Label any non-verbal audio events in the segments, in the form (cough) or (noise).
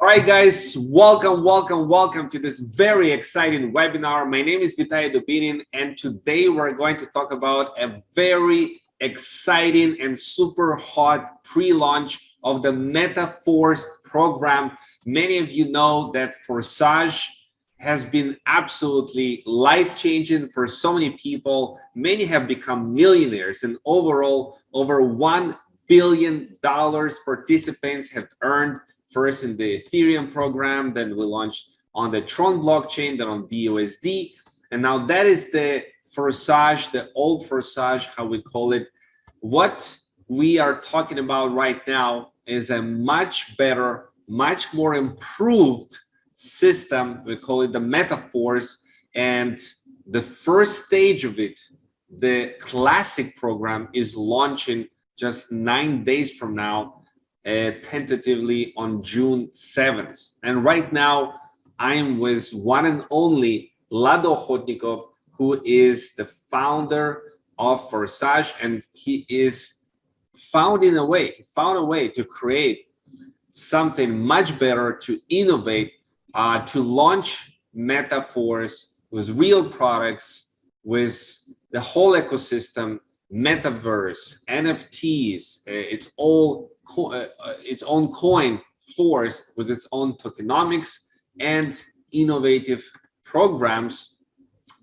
All right, guys, welcome, welcome, welcome to this very exciting webinar. My name is Vitaly Dubinin, and today we're going to talk about a very exciting and super hot pre-launch of the MetaForce program. Many of you know that Forsage has been absolutely life-changing for so many people. Many have become millionaires, and overall, over $1 billion participants have earned first in the Ethereum program, then we launched on the Tron blockchain, then on BUSD. And now that is the Forsage, the old Forsage, how we call it. What we are talking about right now is a much better, much more improved system. We call it the MetaForce. And the first stage of it, the classic program is launching just nine days from now uh, tentatively on June 7th. And right now, I'm with one and only Lado Okhotnikov, who is the founder of Forsage, and he is found in a way, he found a way to create something much better, to innovate, uh, to launch MetaForce with real products, with the whole ecosystem, metaverse, NFTs, uh, it's all uh, uh, its own coin force with its own tokenomics and innovative programs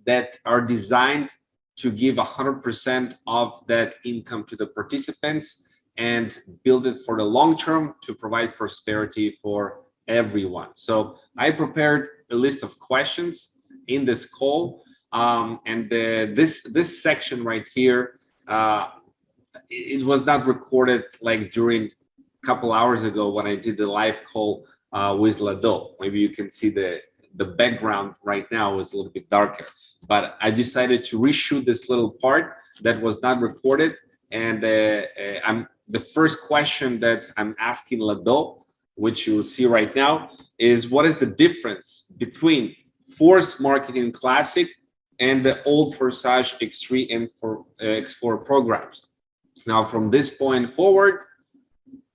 that are designed to give 100% of that income to the participants and build it for the long term to provide prosperity for everyone. So I prepared a list of questions in this call. Um, and the, this, this section right here, uh, it was not recorded like during a couple hours ago when I did the live call uh, with Lado. Maybe you can see the the background right now is a little bit darker, but I decided to reshoot this little part that was not recorded. And uh, uh, I'm the first question that I'm asking Lado, which you will see right now, is what is the difference between Force Marketing Classic and the old Forsage X3 and for, uh, X4 programs. Now, from this point forward,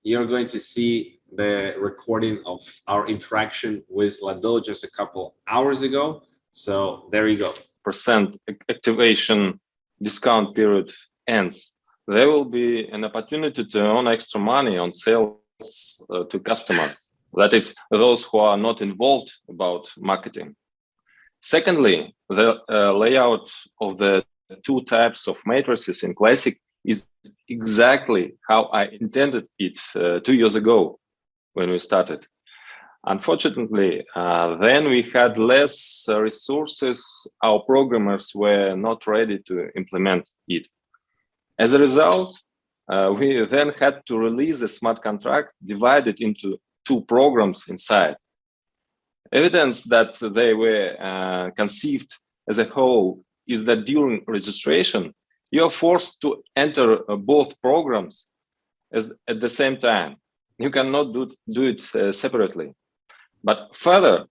you're going to see the recording of our interaction with Lado just a couple hours ago. So there you go. Percent activation discount period ends. There will be an opportunity to earn extra money on sales uh, to customers. That is those who are not involved about marketing. Secondly, the uh, layout of the two types of matrices in Classic is exactly how I intended it uh, two years ago when we started. Unfortunately, uh, then we had less uh, resources. Our programmers were not ready to implement it. As a result, uh, we then had to release a smart contract divided into two programs inside. Evidence that they were uh, conceived as a whole is that during registration, you are forced to enter uh, both programs as, at the same time. You cannot do, do it uh, separately. But further,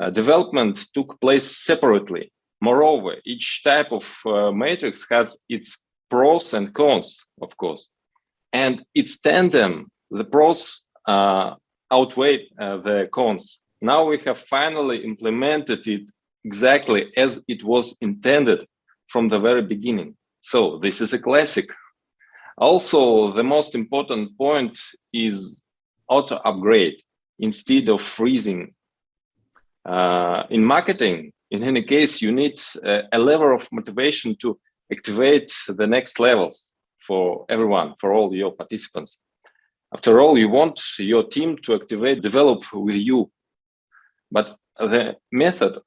uh, development took place separately. Moreover, each type of uh, matrix has its pros and cons, of course. And its tandem, the pros uh, outweigh uh, the cons. Now we have finally implemented it exactly as it was intended from the very beginning. So this is a classic. Also, the most important point is auto upgrade instead of freezing. Uh, in marketing, in any case, you need a, a level of motivation to activate the next levels for everyone, for all your participants. After all, you want your team to activate, develop with you but the method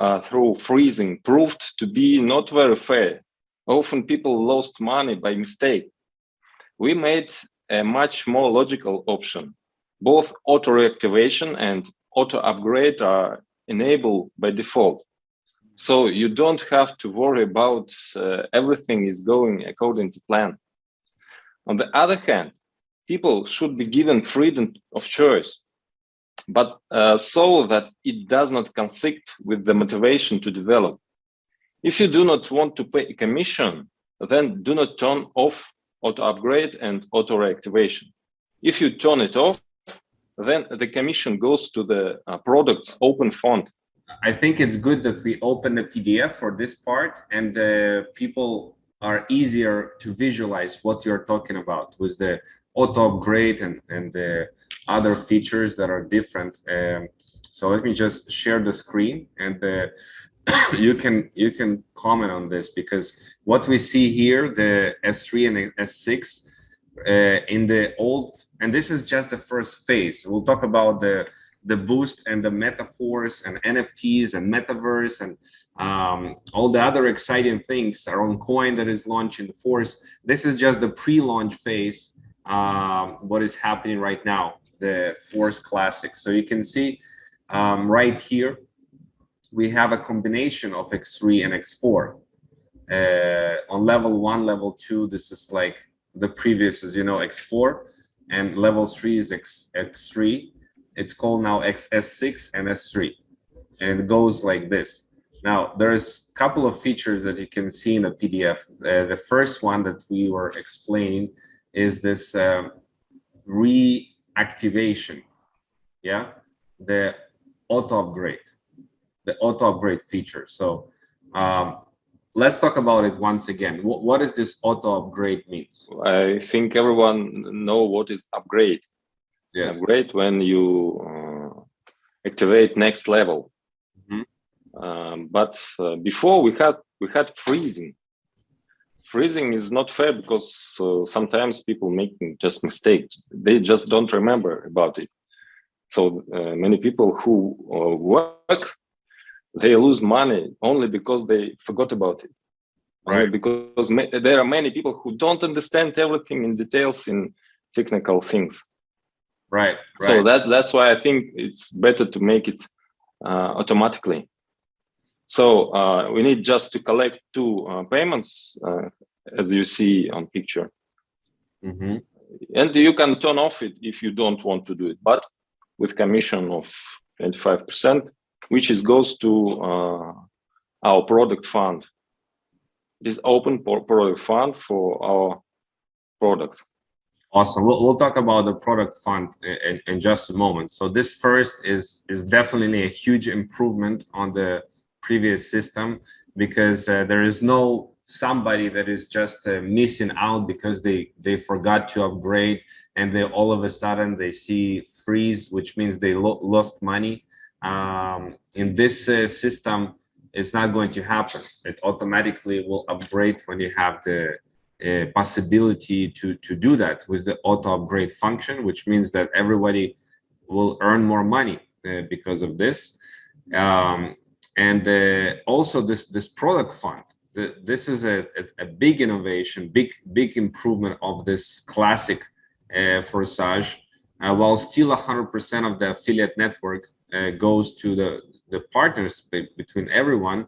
uh, through freezing proved to be not very fair. Often people lost money by mistake. We made a much more logical option. Both auto reactivation and auto upgrade are enabled by default. So you don't have to worry about uh, everything is going according to plan. On the other hand, people should be given freedom of choice but uh, so that it does not conflict with the motivation to develop. If you do not want to pay a commission, then do not turn off auto upgrade and auto reactivation. If you turn it off, then the commission goes to the uh, product's open fund. I think it's good that we open the PDF for this part and uh, people are easier to visualize what you're talking about with the auto upgrade and, and the other features that are different. Um, so let me just share the screen and uh, (coughs) you can you can comment on this because what we see here, the S3 and S6 uh, in the old, and this is just the first phase. We'll talk about the the boost and the MetaForce and NFTs and metaverse and um, all the other exciting things. around coin that is launching the force. This is just the pre-launch phase. Um, what is happening right now, the Force Classic. So you can see um, right here, we have a combination of X3 and X4. Uh, on level one, level two, this is like the previous is, you know, X4 and level three is X, X3. It's called now XS6 and S3 and it goes like this. Now, there's a couple of features that you can see in the PDF. Uh, the first one that we were explaining is this uh, reactivation, yeah, the auto upgrade the auto upgrade feature. So um, let's talk about it once again. What, what does this auto upgrade means? I think everyone know what is upgrade. Yes. Upgrade when you uh, activate next level. Mhm. Um, but uh, before we had we had freezing. Freezing is not fair because uh, sometimes people make just mistakes. They just don't remember about it. So uh, many people who uh, work they lose money only because they forgot about it Right. because there are many people who don't understand everything in details in technical things Right, right. so that that's why i think it's better to make it uh, automatically so uh, we need just to collect two uh, payments uh, as you see on picture Mhm. and you can turn off it if you don't want to do it but with commission of 25 percent which is goes to uh, our product fund this open product fund for our product Awesome. We'll, we'll talk about the product fund in, in, in just a moment. So this first is is definitely a huge improvement on the previous system because uh, there is no somebody that is just uh, missing out because they they forgot to upgrade and they all of a sudden they see freeze, which means they lo lost money. Um, in this uh, system, it's not going to happen. It automatically will upgrade when you have the uh, possibility to to do that with the auto upgrade function, which means that everybody will earn more money uh, because of this. Um, and uh, also this this product fund. This is a, a, a big innovation, big big improvement of this classic uh, Forsage. Uh, while still 100% of the affiliate network uh, goes to the the partners be- between everyone.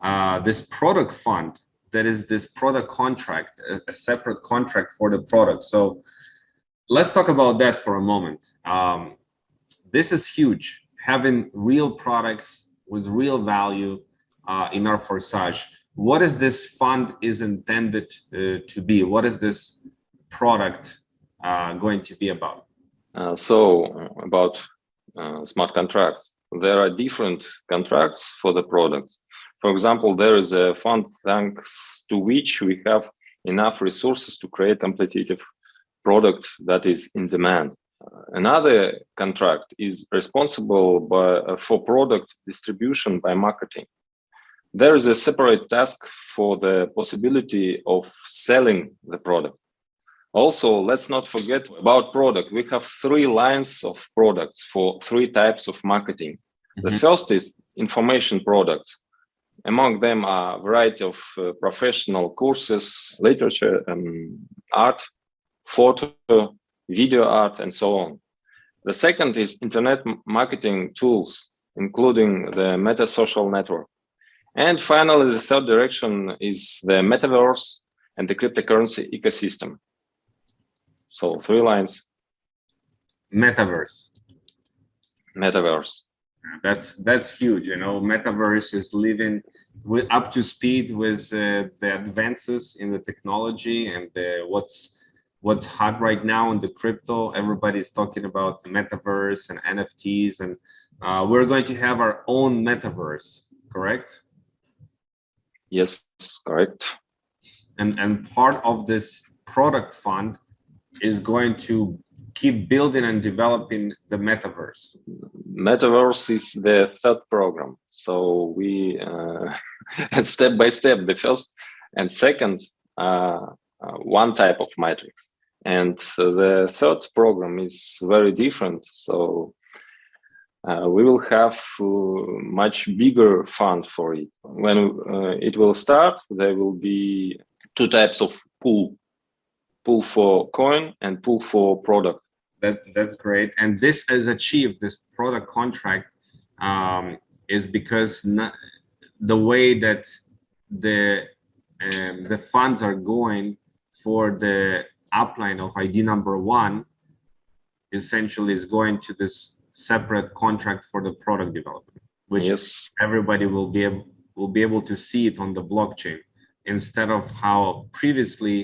Uh, this product fund that is this product contract, a, a separate contract for the product. So let's talk about that for a moment. Um, this is huge, having real products with real value uh, in our Forsage. What is this fund is intended uh, to be? What is this product uh, going to be about? Uh, so about uh, smart contracts, there are different contracts for the products. For example, there is a fund thanks to which we have enough resources to create competitive product that is in demand. Another contract is responsible by, uh, for product distribution by marketing. There is a separate task for the possibility of selling the product. Also, let's not forget about product. We have three lines of products for three types of marketing. The Mhm. first is information products. Among them are a variety of uh, professional courses, literature, um, art, photo, video art, and so on. The second is internet marketing tools, including the meta social network. And finally, the third direction is the metaverse and the cryptocurrency ecosystem. So three lines, Metaverse. metaverse. That's that's huge. You know, metaverse is living with up to speed with uh, the advances in the technology and uh, what's what's hot right now in the crypto. Everybody's talking about the metaverse and NFTs, and uh, we're going to have our own metaverse, correct? Yes, correct. And and part of this product fund is going to keep building and developing the metaverse. Metaverse is the third program. So we uh, (laughs) step by step, the first and second uh, one type of matrix. And the third program is very different. So uh, we will have uh, much bigger fund for it. When uh, it will start, there will be two types of pool, pool for coin and pool for product. That That's great. And this is achieved, this product contract um, is because not, the way that the um, the funds are going for the upline of ID number one essentially is going to this separate contract for the product development, which yes. everybody will be able will be able to see it on the blockchain instead of how previously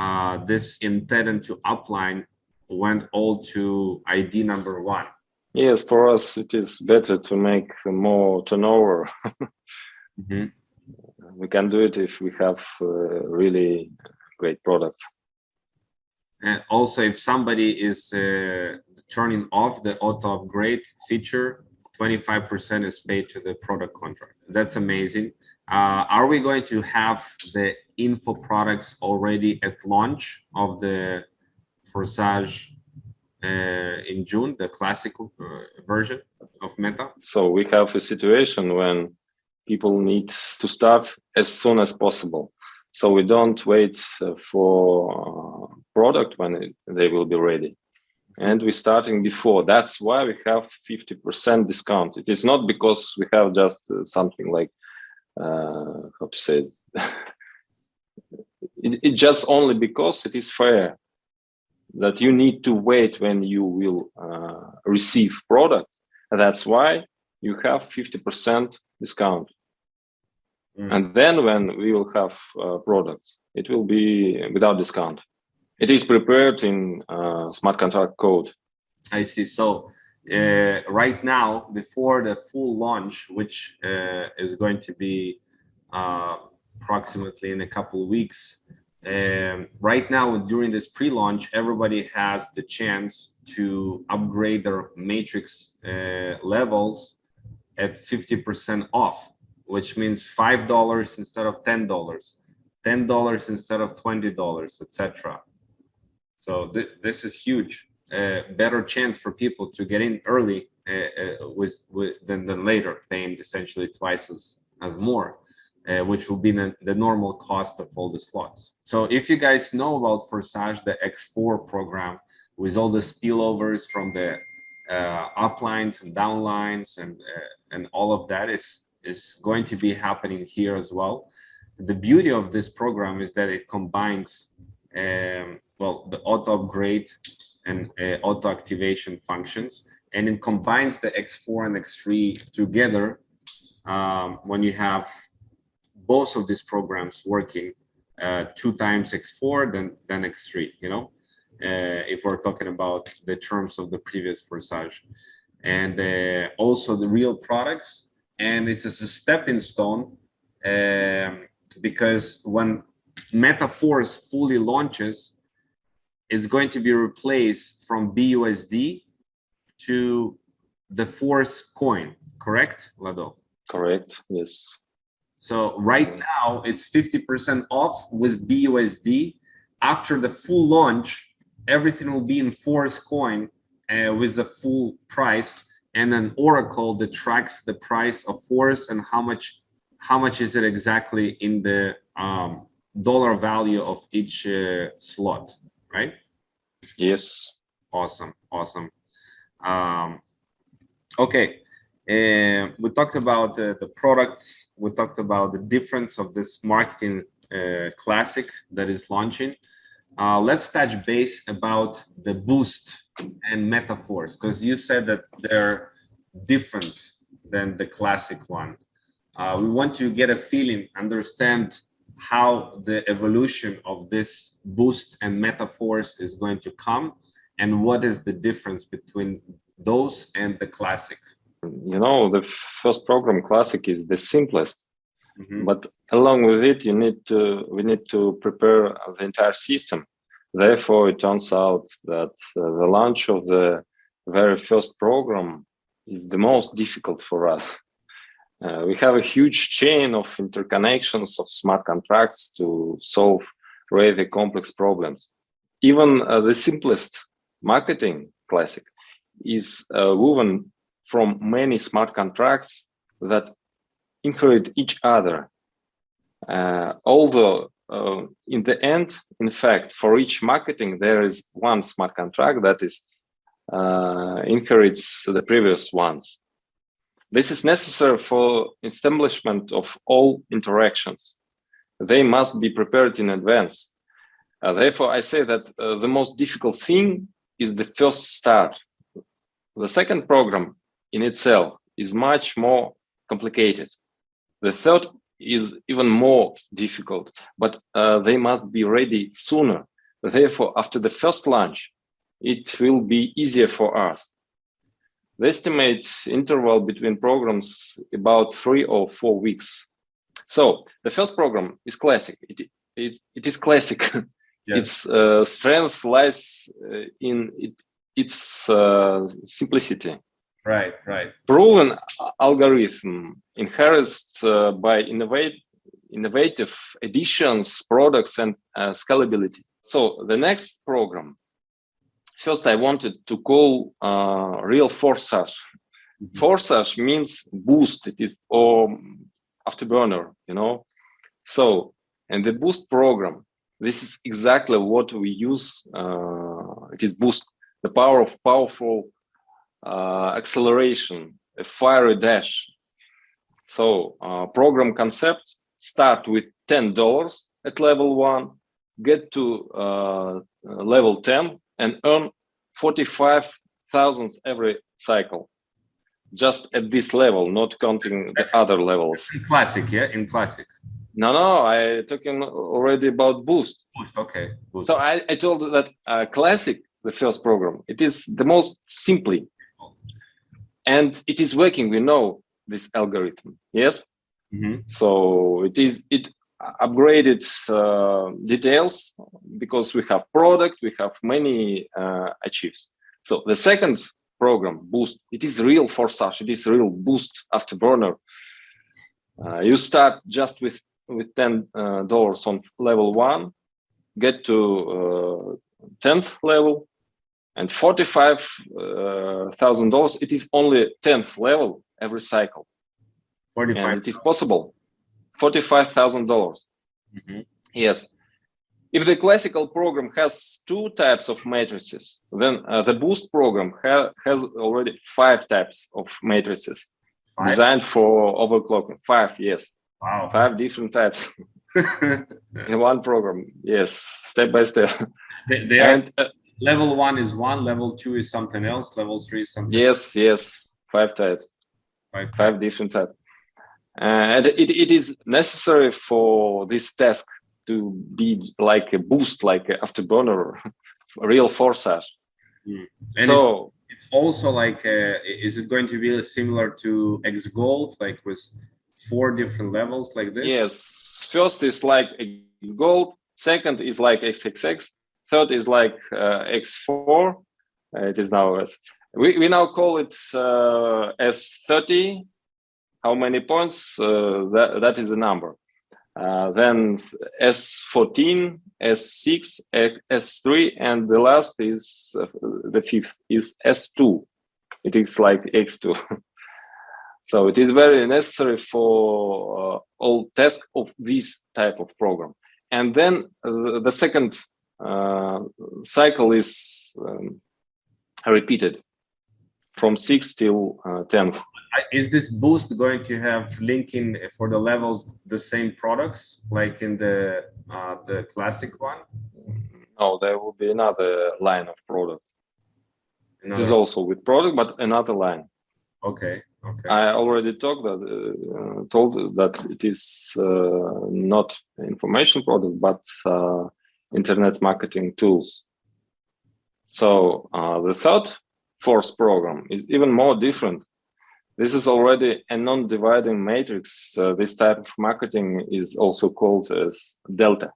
uh, this intended to upline went all to ID number one. Yes, for us it is better to make more turnover. mm -hmm. We can do it if we have uh, really great products. And also, if somebody is uh, turning off the auto upgrade feature, 25% is paid to the product contract. That's amazing. Uh, are we going to have the info products already at launch of the Forsage uh, in June, the classical uh, version of Meta? So we have a situation when people need to start as soon as possible. So we don't wait uh, for product when it, they will be ready. And we're starting before. That's why we have 50% discount. It is not because we have just uh, something like, uh, how to say it? (laughs) it, it just only because it is fair that you need to wait when you will uh, receive product. That's why you have 50% discount. Mm. And then when we will have uh, products, it will be without discount. It is prepared in uh, smart contract code. I see. So uh, right now, before the full launch, which uh, is going to be uh, approximately in a couple of weeks, um, right now during this pre-launch, everybody has the chance to upgrade their matrix uh, levels at 50% off which means five dollars instead of ten dollars ten dollars instead of twenty dollars etc so th this is huge uh, better chance for people to get in early uh, uh, with, with than, than later paying essentially twice as as more uh, which will be the, the, normal cost of all the slots. So if you guys know about Forsage the x4 program with all the spillovers from the uh, uplines and downlines and uh, and all of that is is going to be happening here as well. The beauty of this program is that it combines, um, well, the auto upgrade and uh, auto activation functions, and it combines the X4 and X3 together um, when you have both of these programs working uh, two times X4 then, then X3, you know, uh, if we're talking about the terms of the previous Forsage. And uh, also the real products and it's a stepping stone um, because when Metaforce fully launches, it's going to be replaced from BUSD to the Force coin, correct, Lado? Correct, yes. So right now it's 50% off with BUSD. After the full launch, everything will be in Force coin uh, with the full price and an oracle that tracks the price of force and how much how much is it exactly in the um, dollar value of each uh, slot right? Yes. Awesome awesome. Um, okay. Uh, we talked about uh, the products. we talked about the difference of this marketing uh, classic that is launching. Uh, let's touch base about the boost and MetaForce because you said that they're different than the classic one. Uh, we want to get a feeling, understand how the evolution of this boost and MetaForce is going to come and what is the difference between those and the classic you know the first program classic is the simplest mm -hmm. but along with it you need to we need to prepare the entire system therefore it turns out that uh, the launch of the very first program is the most difficult for us uh, we have a huge chain of interconnections of smart contracts to solve really complex problems even uh, the simplest marketing classic is uh, woven from many smart contracts that include each other. Uh, although uh, in the end, in fact, for each marketing, there is one smart contract that is uh, inherits the previous ones. This is necessary for establishment of all interactions. They must be prepared in advance. Uh, therefore, I say that uh, the most difficult thing is the first start. The second program in itself is much more complicated. The third is even more difficult, but uh, they must be ready sooner. Therefore, after the first launch, it will be easier for us. The estimate interval between programs about three or four weeks. So the first program is classic. It, it, it is classic (laughs) Yes. Its uh, strength lies uh, in it, its uh, simplicity. Right, right. Proven algorithm enhanced uh, by innovate, innovative additions, products, and uh, scalability. So the next program, first I wanted to call uh, real forçage. Mm -hmm. Forçage means boost. It is or afterburner, you know. So, and the boost program this is exactly what we use. Uh, it is boost the power of powerful uh, acceleration, a fiery dash. So uh, program concept, start with $10 at level one, get to uh, level 10 and earn 45 thousands every cycle. Just at this level, not counting the other levels. In classic, yeah, in classic. No, no, I talking already about Boost. Boost, okay. Boost. So I, I told that uh, Classic, the first program, it is the most simply, and it is working. We know this algorithm, yes. Mm -hmm. So it is it upgraded uh, details because we have product, we have many uh, achieves. So the second program, Boost, it is real forçage. It is real Boost afterburner. Uh, you start just with with ten uh, dollars on level one, get to uh, tenth level, and forty-five uh, thousand dollars. It is only tenth level every cycle. Forty-five. It is possible. Forty-five thousand dollars. Mm-hmm. Yes. If the classical program has two types of matrices, then uh, the boost program ha has already five types of matrices five? designed for overclocking. Five, yes. Wow. Five different types (laughs) in one program. Yes, step by step. They, they and uh, level one is one, level two is something else, level three is something. Yes, yes, five types. Five, five different types. and it, it is necessary for this task to be like a boost, like afterburner, (laughs) real forçage. Mm. so it, it's also like, uh, is it going to be similar to X Gold, like with four different levels like this? Yes. First is like X gold. Second is like XXX. Third is like uh, X4. Uh, it is now as we, we now call it uh, S30. How many points? That, that is the number. Uh, then S14, S6, S3, and the last is uh, the fifth is S2. It is like X2. (laughs) So it is very necessary for uh, all tasks of this type of program. And then the second cycle is um, repeated from 6 till uh, 10. Is this boost going to have linking for the levels the same products like in the uh, the classic one? No, there will be another line of product. Another. It is also with product, but another line. Okay Okay. I already talked that uh, told that it is uh, not information product, but uh, internet marketing tools. So uh, the third force program is even more different. This is already a non-dividing matrix. Uh, this type of marketing is also called as delta.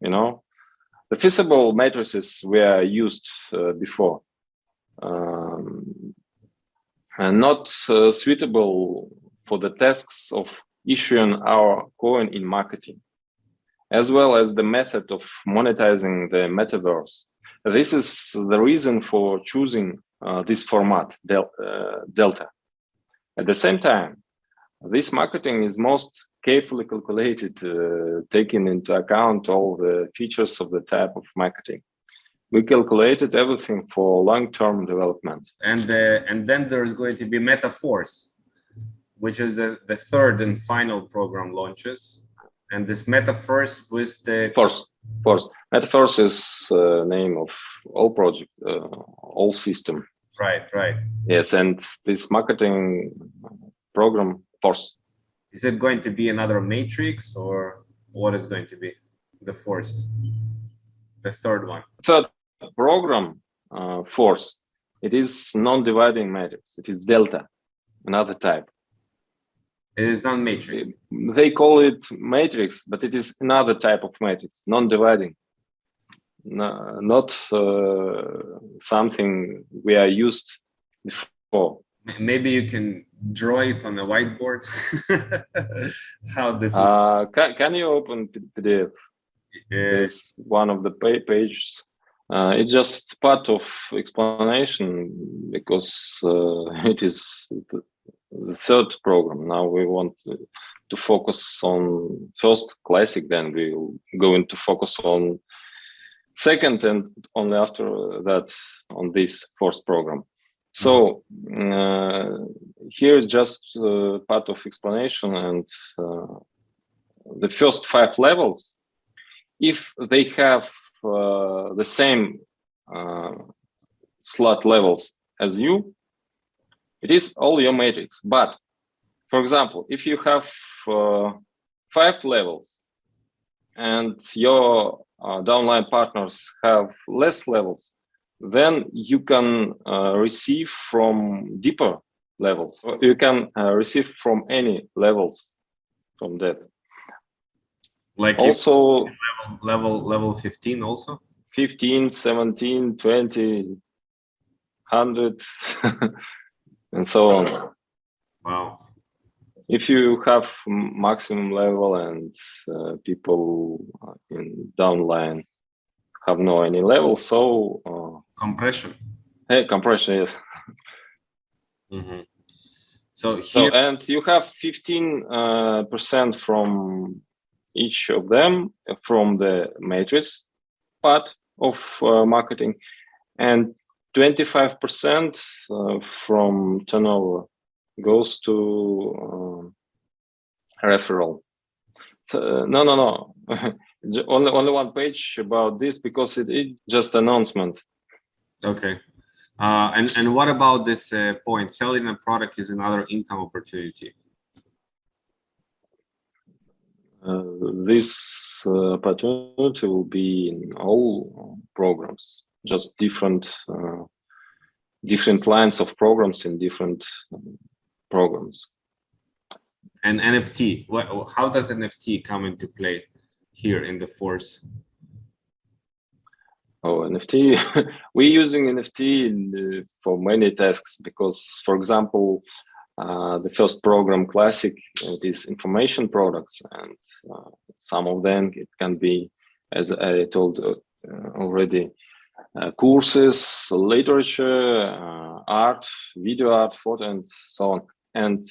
You know, the feasible matrices were used uh, before. Um, and not uh, suitable for the tasks of issuing our coin in marketing, as well as the method of monetizing the metaverse. This is the reason for choosing uh, this format, del uh, Delta. At the same time, this marketing is most carefully calculated, uh, taking into account all the features of the type of marketing we calculated everything for long-term development. And uh, and then there's going to be MetaForce, which is the, the third and final program launches. And this MetaForce with the Force, Force. MetaForce is uh, name of all project, uh, all system. Right, right. Yes, and this marketing program Force. Is it going to be another matrix or what is going to be the force? The third one. Third program uh, force, it is non-dividing matrix. It is delta, another type. It is non-matrix. They call it matrix, but it is another type of matrix, non-dividing. No, not uh, something we are used before. Maybe you can draw it on a whiteboard. (laughs) How this? Uh, can, can you open PDF? Yes. one of the pages uh, it's just part of explanation because uh, (laughs) it is the, third program. Now we want to, focus on first classic, then we will go into focus on second and only after that on this fourth program. So uh, here is just uh, part of explanation and uh, the first five levels, if they have uh, the same uh, slot levels as you, it is all your matrix. But for example, if you have uh, five levels and your uh, downline partners have less levels, then you can uh, receive from deeper levels. You can uh, receive from any levels from that like also level level level 15 also 15 17 20 100 (laughs) and so on. Wow. If you have maximum level and uh, people in downline have no any level so uh, compression. Hey compression yes. Mm -hmm. so here so, and you have 15 uh, percent from each of them from the matrix part of uh, marketing and 25% uh, from turnover goes to uh, referral. So, no, no, no. (laughs) only only one page about this because it is just announcement. Okay. Uh, and and what about this uh, point? Selling a product is another income opportunity. Uh, this uh, opportunity will be in all programs, just different uh, different lines of programs in different programs. And NFT, what, how does NFT come into play here in the force? Oh, NFT, (laughs) we're using NFT the, for many tasks because, for example, uh, the first program classic it is information products and uh, some of them it can be as i told uh, already uh, courses literature uh, art video art photo and so on. And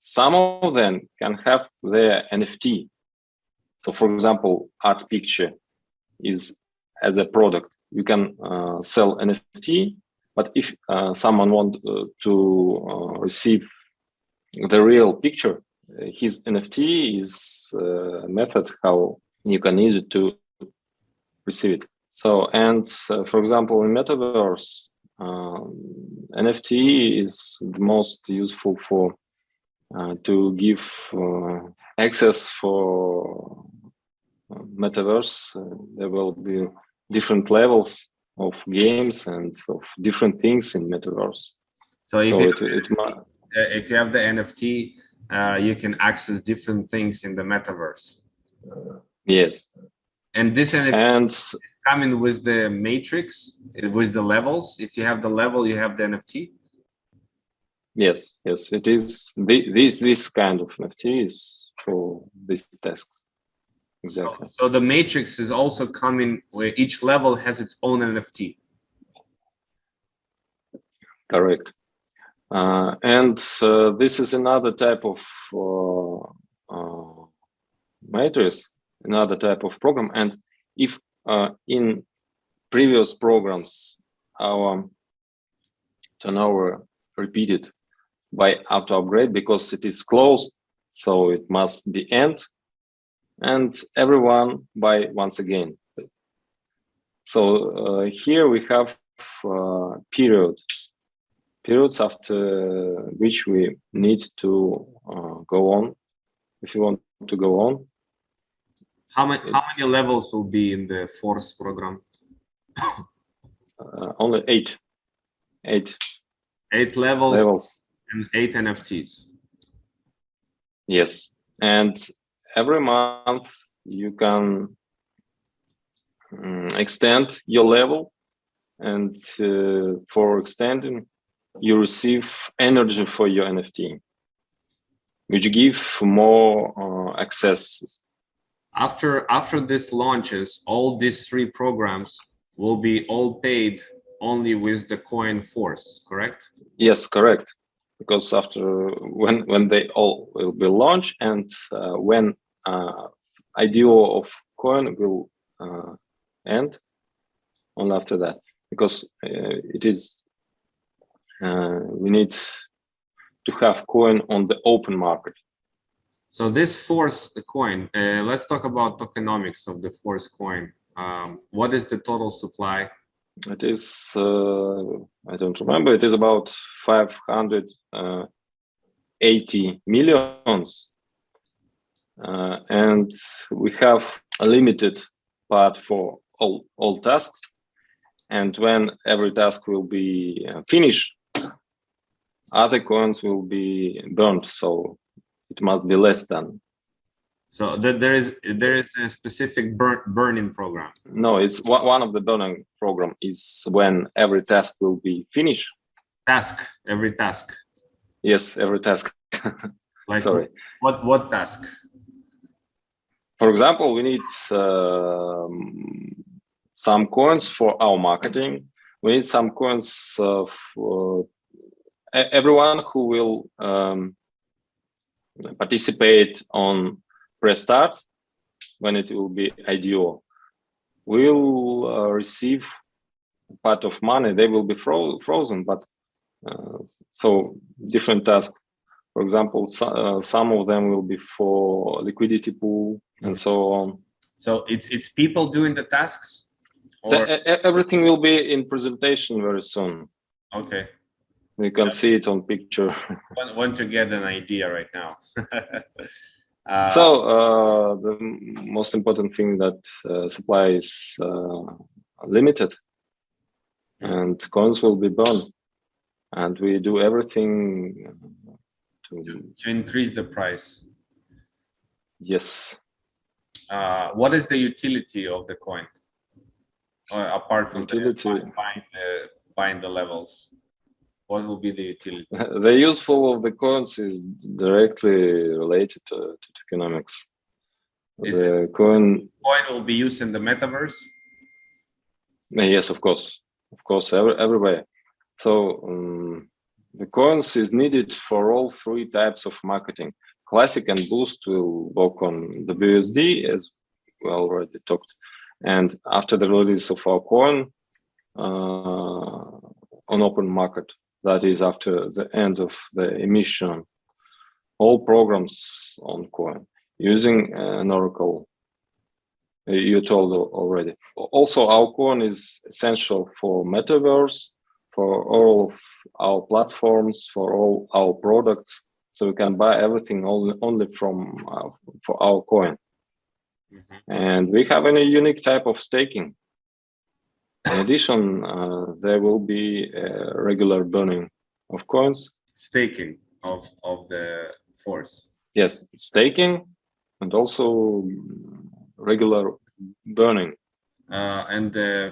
some of them can have their nft so for example art picture is as a product. You can sell nft but if uh, someone want uh, to uh, receive the real picture, his NFT is method how you can use it to receive it. So, and for example, in Metaverse, um, NFT is the most useful for uh, to give uh, access for uh, metaverse. Uh, there will be different levels of games and of different things in metaverse. So if, so you, it, it uh, if you have the NFT, uh, you can access different things in the metaverse. yes. And this NFT and coming with the matrix, with the levels. If you have the level, you have the NFT. Yes, yes, it is. The, this this kind of NFT is for this task. Exactly. So, so the matrix is also coming where each level has its own NFT. Correct. Uh, and uh, this is another type of uh, uh matrix, another type of program. And if in previous programs, our turnover repeated by auto upgrade because it is closed, so it must be end, and everyone by once again. So uh, here we have uh, period periods after which we need to uh, go on if you want to go on how many how many levels will be in the force program? Uh, only eight. Eight. Eight levels, levels. and eight nfts yes. And every month you can um, extend your level and uh, for extending you receive energy for your nft which give more uh, access after after this launches all these three programs will be all paid only with the coin force correct? Yes correct. Because after when when they all will be launched and uh, when uh, IDO of coin will uh, end only after that. Because uh, it is uh, we need to have coin on the open market so this force coin, uh, let's talk about tokenomics of the force coin. Um, what is the total supply? It is, uh, I don't remember, it is about 580 millions. uh. Uh, and we have a limited part for all, all tasks. And when every task will be uh, finished, other coins will be burned. So it must be less than. So that there is there is a specific burn, burning program. No, it's one of the burning program is when every task will be finished. Task every task. Yes, every task. (laughs) like sorry. What what task? For example, we need uh, some coins for our marketing. We need some coins uh, for everyone who will um, participate on press start when it will be IDO will uh, receive part of money. They will be fro frozen but uh, so different tasks. For example so, uh, some of them will be for liquidity pool and so on. So it's it's people doing the tasks or... everything will be in presentation very soon. Okay you can see it on picture. (laughs) want, want to get an idea right now. (laughs) uh, so uh, the most important thing that uh, supply is uh, limited and coins will be burned and we do everything to, to, to increase the price. Yes. Uh, what is the utility of the coin? Uh, apart from utility. The, buying the buying the levels what will be the utility? (laughs) the useful of the coins is directly related to, to tokenomics. Is the coin coin will be used in the metaverse? Yes, of course, of course, every, everywhere. So um, the coins is needed for all three types of marketing. Classic and Boost will work on the BUSD, as we already talked. And after the release of our coin uh, on open market, that is after the end of the emission, all programs on coin using an Oracle you told already. Also, our coin is essential for metaverse, for all of our platforms, for all our products. So we can buy everything only, only from uh, for our coin. Mm -hmm. And we have a unique type of staking. In addition, uh, there will be regular burning of coins. Staking of, of the force. Yes, staking and also regular burning. Uh, and uh,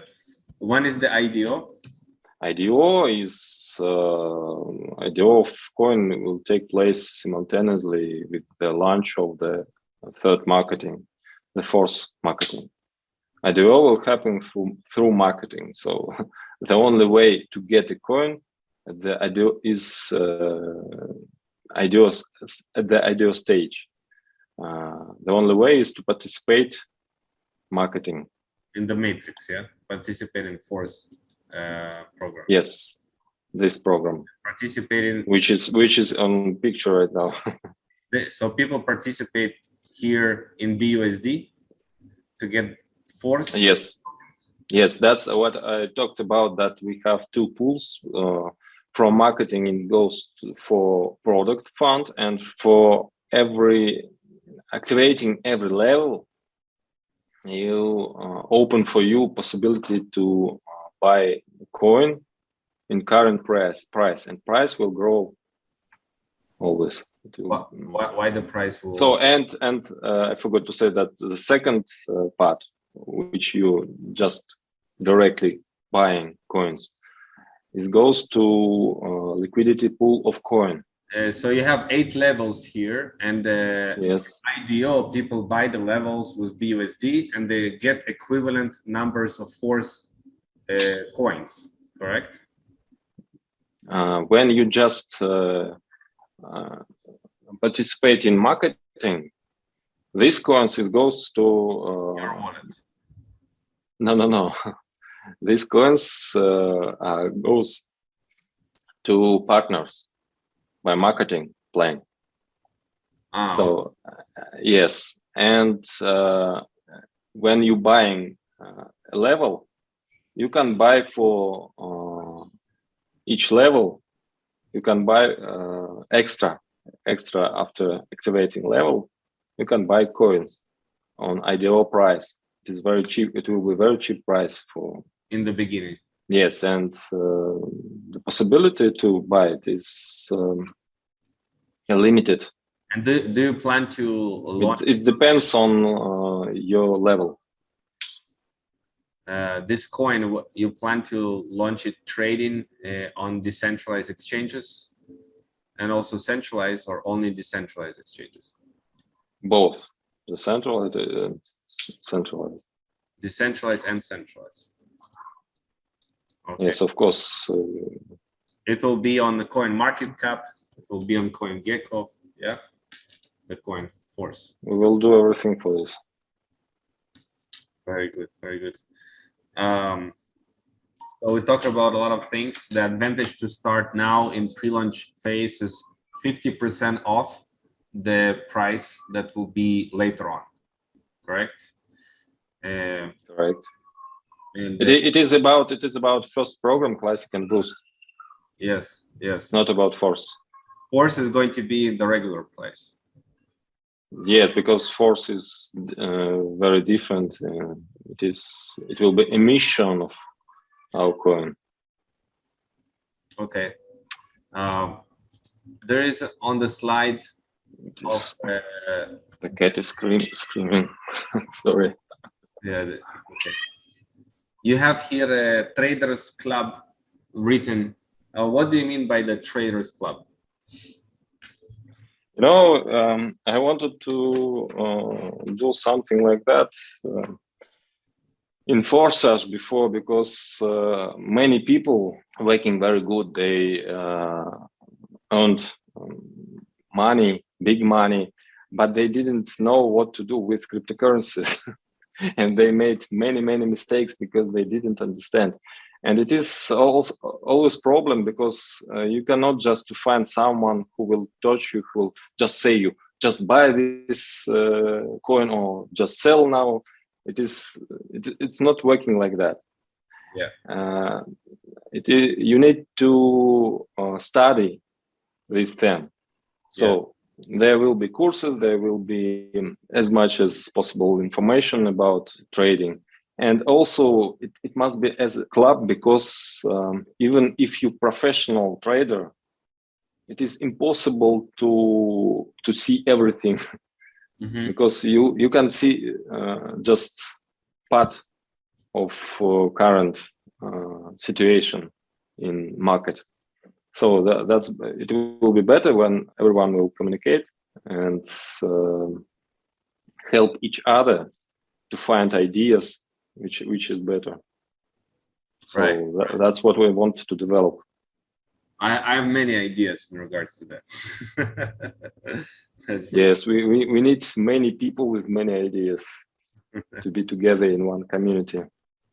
when is the IDO? IDO is uh, IDO of coin will take place simultaneously with the launch of the third marketing, the fourth marketing. IDO will happen through through marketing. So (laughs) the only way to get a coin, the IDO is uh, IDO at the IDO stage. Uh, the only way is to participate marketing in the matrix. Yeah, participate in force uh, program. Yes, this program. Participating, which is which is on picture right now. (laughs) so people participate here in BUSD to get force? Yes, yes, that's what I talked about. That we have two pools. Uh, from marketing, it goes to, for product fund, and for every activating every level, you uh, open for you possibility to uh, buy coin in current price price and price will grow always why, why, the price will so and and uh, i forgot to say that the second uh, part which you just directly buying coins. It goes to uh, liquidity pool of coin. Uh, so you have eight levels here and uh, yes IDO people buy the levels with BUSD and they get equivalent numbers of force uh, coins, correct? Uh, when you just uh, uh, participate in marketing, this coins is goes to your wallet. No, no, no. These coins uh, goes to partners by marketing plan. Oh. So uh, yes, and uh, when you buying uh, a level, you can buy for uh, each level. You can buy uh, extra, extra after activating level. You can buy coins on IDO price is very cheap. It will be very cheap price for in the beginning. Yes, and uh, the possibility to buy it is um, limited. And do, do you plan to launch? It, it depends on uh, your level. Uh, this coin, you plan to launch it trading uh, on decentralized exchanges and also centralized or only decentralized exchanges? Both, decentralized and centralized. Decentralized and centralized. Okay. Yes, of course. Uh, it will be on the CoinMarketCap. It will be on CoinGecko. Yeah, the coin force. We will do everything for this. Very good. Very good. Um, so we talked about a lot of things. The advantage to start now in pre-launch phase is 50% off the price that will be later on correct? Uh, correct. And it, it is about it is about first program classic and boost. Yes, yes. Not about force. Force is going to be in the regular place. Yes, because force is uh, very different. Uh, it is. It will be emission of our coin. Okay. Um, there is on the slide of uh, the cat is scream, screaming. (laughs) Sorry. Yeah. Okay. You have here a traders club written. Uh, what do you mean by the traders club? You know, um, I wanted to uh, do something like that uh, in us before because uh, many people working very good. They uh, earned um, money, big money, but they didn't know what to do with cryptocurrencies. (laughs) and they made many, many mistakes because they didn't understand. And it is also always problem because uh, you cannot just to find someone who will touch you, who will just say you, just buy this uh, coin or just sell now. It is, it, it's not working like that. Yeah. Uh, it you need to uh, study this thing. So there will be courses, there will be as much as possible information about trading. And also it, it must be as a club because um, even if you professional trader, it is impossible to to see everything (laughs) Mhm. because you you can see uh, just part of uh, current uh, situation in market so that, that's it will be better when everyone will communicate and um help each other to find ideas which which is better so Right. tha- that's what we want to develop I, I have many ideas in regards to that. (laughs) Yes we, we we need many people with many ideas (laughs) to be together in one community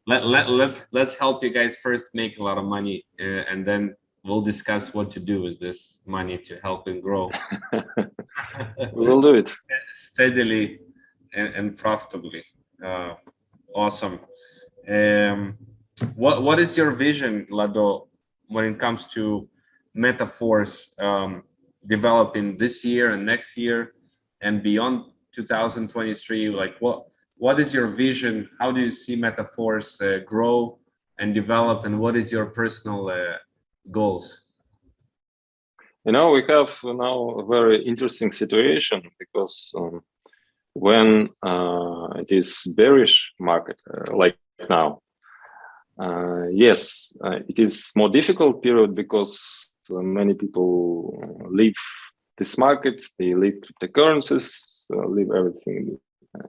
let, let, let, let's help you guys first make a lot of money uh, and then we'll discuss what to do with this money to help and grow (laughs) (laughs) we will do it steadily and, and profitably. Uh, awesome. Um, what, what is your vision, Lado, when it comes to MetaForce um, developing this year and next year and beyond 2023? Like what, what is your vision? How do you see MetaForce uh, grow and develop? And what is your personal uh, goals? You know, we have now a very interesting situation because um, when uh, it is bearish market uh, like now, uh, yes, uh, it is more difficult period because uh, many people leave this market, they leave cryptocurrencies, uh, leave everything.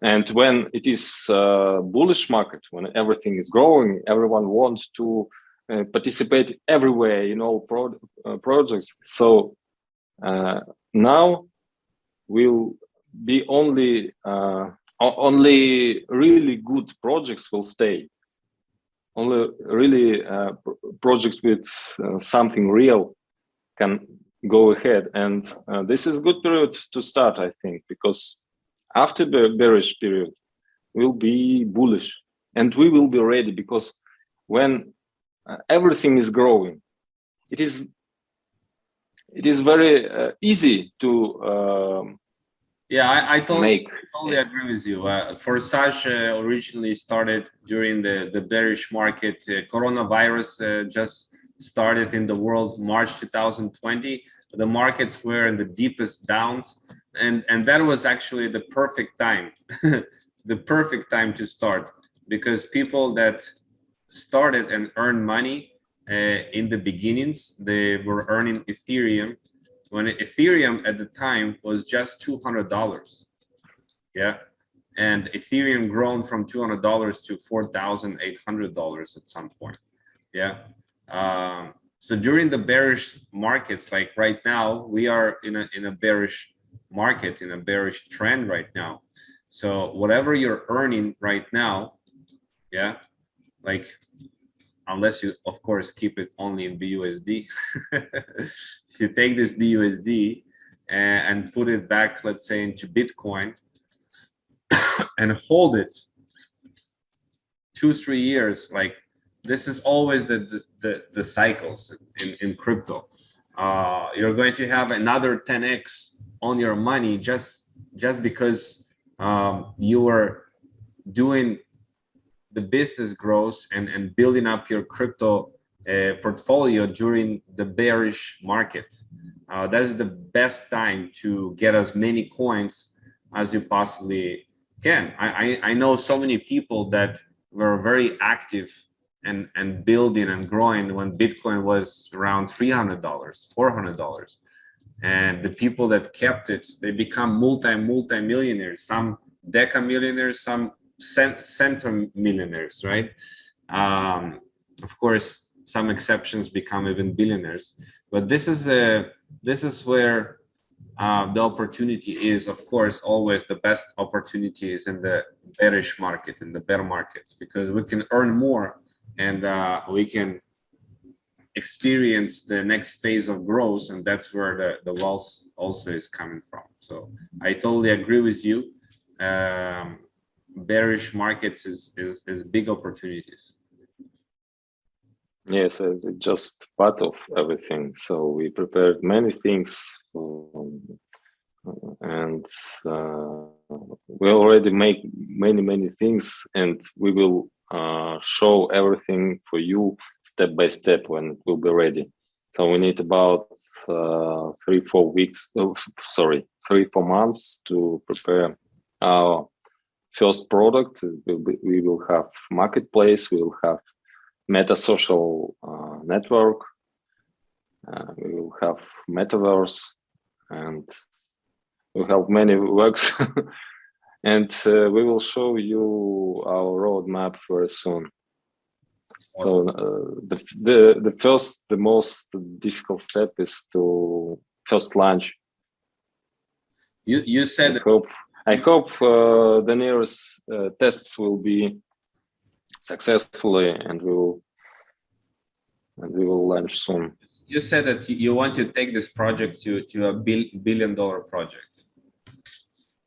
And when it is bullish market, when everything is growing, everyone wants to uh, participate everywhere in all pro uh, projects. So uh, now will be only uh, only really good projects will stay. Only really uh, pr- projects with something real can go ahead, and this is good period to start, I think, because after the bearish period will be bullish, and we will be ready because when uh, everything is growing, it is it is very uh, easy to um, Yeah, I, I totally, make totally agree with you. Uh, Forsage uh, originally started during the, the bearish market. Uh, coronavirus uh, just started in the world March 2020. The markets were in the deepest downs, and and that was actually the perfect time, (laughs) the perfect time to start because people that started and earned money uh, in the beginnings, they were earning Ethereum when Ethereum at the time was just two hundred dollars. Yeah, and Ethereum grown from two hundred dollars to four thousand eight hundred dollars at some point. Yeah. Um, so during the bearish markets, like right now, we are in a in a bearish market, in a bearish trend right now. So whatever you're earning right now, yeah, like unless you of course keep it only in BUSD. (laughs) if you take this BUSD and, and put it back, let's say into Bitcoin (coughs) and hold it two, three years, like this is always the, the, the, the cycles in, in crypto. Uh, you're going to have another 10x on your money just just because um, you were doing the business grows and, and building up your crypto uh, portfolio during the bearish market. Uh, that is the best time to get as many coins as you possibly can. I, I, I know so many people that were very active and, and building and growing when Bitcoin was around $300, $400. And the people that kept it, they become multi, multi millionaires, some deca millionaires, some center millionaires, right? Um, of course, some exceptions become even billionaires, but this is a this is where uh, the opportunity is. Of course, always the best opportunity is in the bearish market, in the bear market, because we can earn more and uh, we can experience the next phase of growth, and that's where the the wealth also is coming from. So I totally agree with you. Um, bearish markets is, is, is big opportunities. Yes, uh, just part of everything. So we prepared many things, um, and uh, we already make many many things, and we will uh, show everything for you step by step when it will be ready. So we need about uh, three four weeks. Oh, sorry, three four months to prepare our first product. We will have marketplace. We will have meta social uh, network. Uh, we will have metaverse and we have many works (laughs) and uh, we will show you our roadmap very soon. So uh, the, the the first, the most difficult step is to first launch. You you said I hope I hope uh, the nearest uh, tests will be successfully and we will and we will launch soon. You said that you want to take this project to, to a bill, billion dollar project.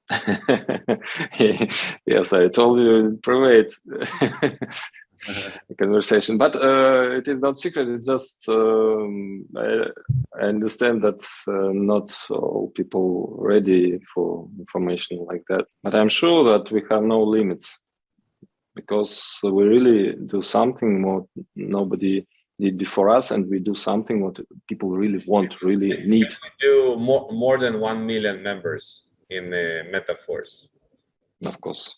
(laughs) yes, I told you in private (laughs) conversation, but uh, it is not secret. It's just um, I, I, understand that uh, not all people ready for information like that. But I'm sure that we have no limits because we really do something more nobody did before us and we do something what people really want really need we do more more than 1 million members in the metaforce of course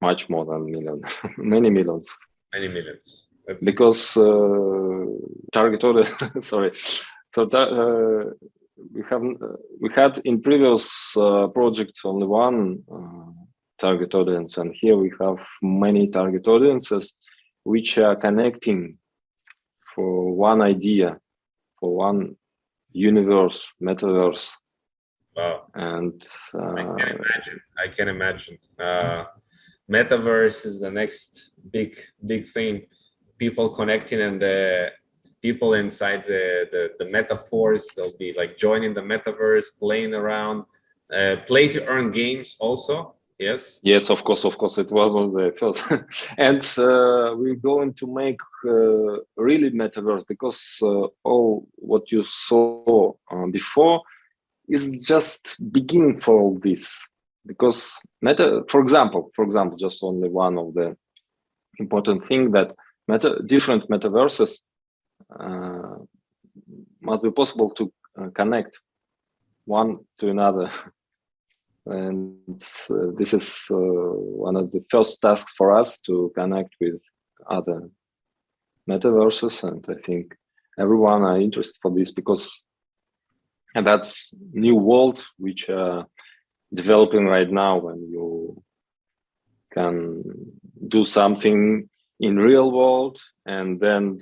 much more than million (laughs) many millions. Many millions. That's because uh, target audience (laughs) sorry. So uh, we have uh, we had in previous uh, projects only one uh, target audience and here we have many target audiences which are connecting for one idea for one universe metaverse. Wow. And i uh, can imagine. I can imagine. Uh, metaverse is the next big big thing. People connecting and the people inside the the, the metaverse. They'll be like joining the metaverse playing around uh, play to earn games also. Yes? Yes of course of course it was one of the first (laughs) and uh, we're going to make uh, really metaverse because uh, all what you saw uh, before is just beginning for all this because meta for example for example just only one of the important thing that meta different metaverses uh, must be possible to uh, connect one to another. (laughs) And uh, this is uh, one of the first tasks for us to connect with other metaverses. And i think everyone are interested for this because and that's new world which are developing right now when you can do something in real world and then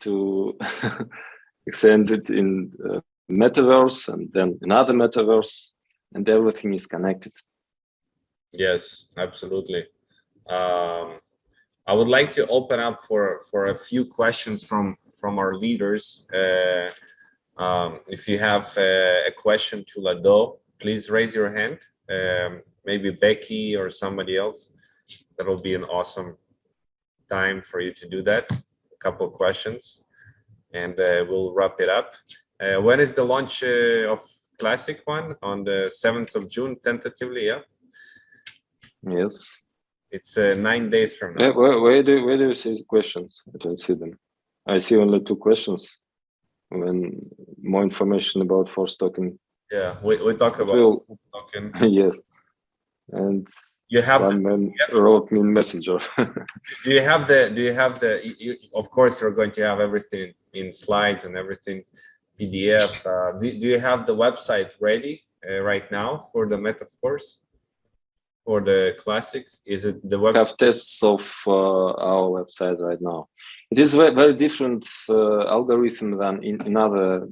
to (laughs) extend it in uh, metaverse and then another metaverse and everything is connected. Yes, absolutely. Um, I would like to open up for for a few questions from from our leaders. Uh, um, if you have a, a, question to Lado, please raise your hand. Um, maybe Becky or somebody else. That will be an awesome time for you to do that. A couple of questions, and uh, we'll wrap it up. Uh, when is the launch uh, of classic one on the 7th of June, tentatively, yeah? Yes. It's uh, nine days from now. Where, where, do, where do you see questions? I don't see them. I see only two questions. When more information about force token. Yeah, we, we talk about Will, token. (laughs) yes. And you have one the, man wrote me in messenger. (laughs) do you have the do you have the you, of course you're going to have everything in slides and everything PDF. Uh, do, do you have the website ready uh, right now for the Metaforce? For the classic, is it the website? have tests of uh, our website right now. It is very, very different uh, algorithm than in another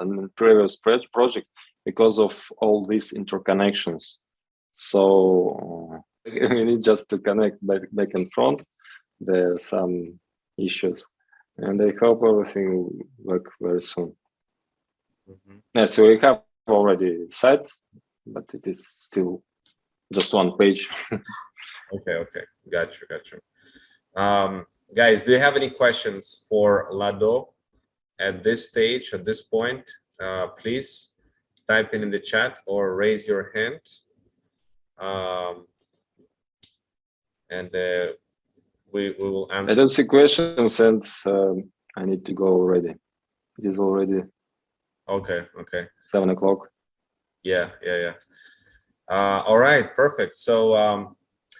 in previous project because of all these interconnections. So uh, (laughs) we need just to connect back, back and front. There are some issues, and I hope everything will work very soon. Mm -hmm. Yeah, so we have already site, but it is still just one page. (laughs) okay, okay, got you, got you. Um, guys, do you have any questions for Lado at this stage, at this point? Uh, please type in in the chat or raise your hand. Um, and uh, we, we will answer. I don't see questions and um, I need to go already. It is already Okay, okay. seven o'clock. Yeah, yeah, yeah. Uh, all right, perfect. So um,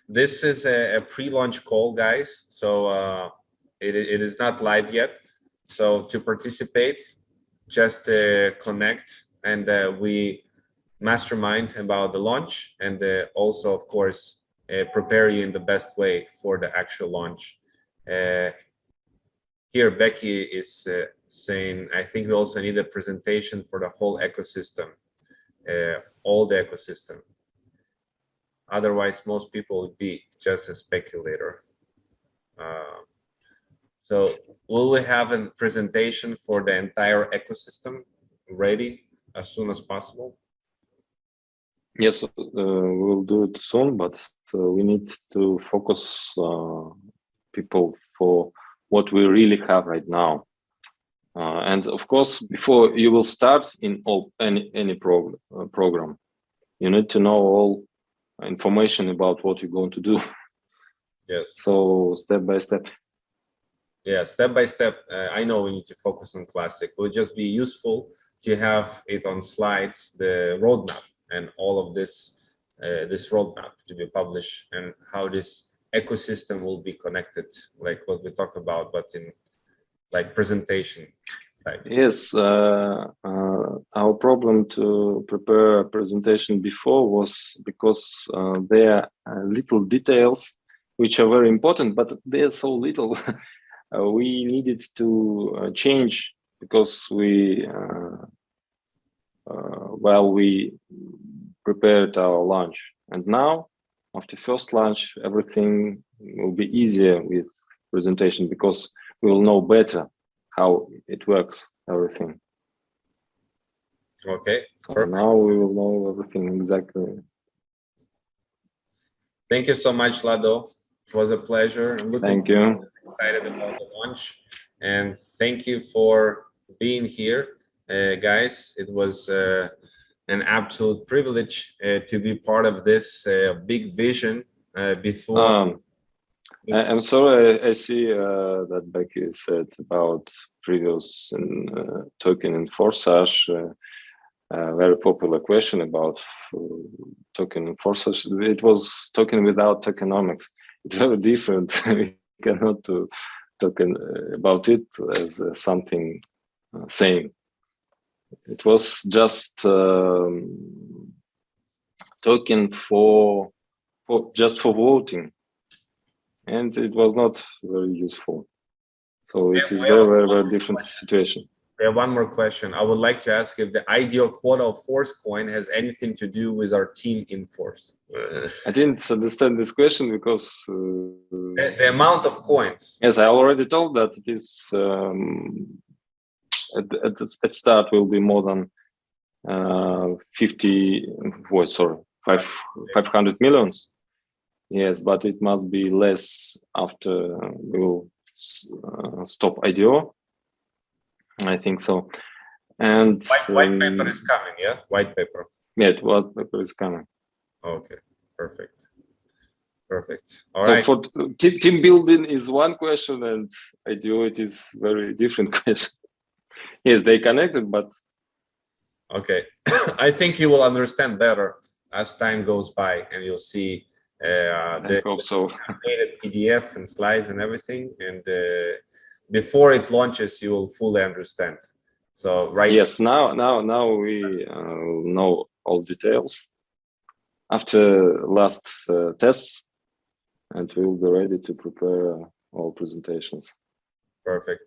this is a, a pre-launch call, guys. So uh, it, it is not live yet. So to participate, just uh, connect and uh, we mastermind about the launch and uh, also, of course, uh, prepare you in the best way for the actual launch. Here, Becky is saying, I think we also need a presentation for the whole ecosystem, uh, all the ecosystem. Otherwise, most people would be just a speculator. Uh, so will we have a presentation for the entire ecosystem ready as soon as possible? Yes, uh, we'll do it soon, but uh, we need to focus uh, people for what we really have right now. Uh, and of course, before you will start in all any any prog uh, program, you need to know all information about what you're going to do. Yes. So step by step. Yeah, step by step. Uh, I know we need to focus on classic. It would just be useful to have it on slides, the roadmap and all of this, uh, this roadmap to be published and how this ecosystem will be connected, like what we talk about, but in like presentation type. Yes, uh, uh, our problem to prepare a presentation before was because uh, there are little details which are very important, but they're so little. (laughs) Uh, we needed to uh, change because we, while we prepared our lunch. And now, after first lunch, everything will be easier with presentation because we will know better how it works, everything. Okay, So now we will know everything exactly. thank you so much, Lado. It was a pleasure. I'm Thank you. excited about the launch and thank you for being here uh, guys it was uh, an absolute privilege uh, to be part of this uh, big vision uh, before Um, I'm sorry, I, I see uh, that Becky said about previous uh, token and Forsage. Uh, a very popular question about uh, token Forsage. It was token without tokenomics. It's (laughs) very different. (laughs) we cannot uh, about it as uh, something uh, same. It was just um, token for, for just for voting. And it was not very useful. So it is very, very, very different situation. we have one more question. I would like to ask if the IDO quota of force coin has anything to do with our team in force. I didn't understand this question because, the, uh, the amount of coins. Yes, I already told that it is um, at, at, the, at start will be more than uh, 50, oh, sorry, five, 500 millions. Yes, but it must be less after we will uh, stop IDO. I think so. And white, white paper um, is coming yeah white paper Yeah, what paper is coming. okay perfect perfect all so right for team, team building is one question and IDO it is very different (laughs) question. Yes, they connected, but Okay, (coughs) I think you will understand better as time goes by and you'll see uh, I the hope so. updated PDF and slides and everything. And uh, before it launches, you will fully understand. So right, Yes, now now now we uh, know all details after last uh, tests, and we will be ready to prepare uh, all presentations. perfect.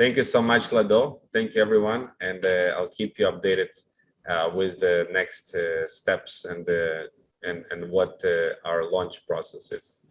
Thank you so much, Lado. Thank you, everyone. And uh, I'll keep you updated uh, with the next uh, steps and, uh, and, and what uh, our launch process is.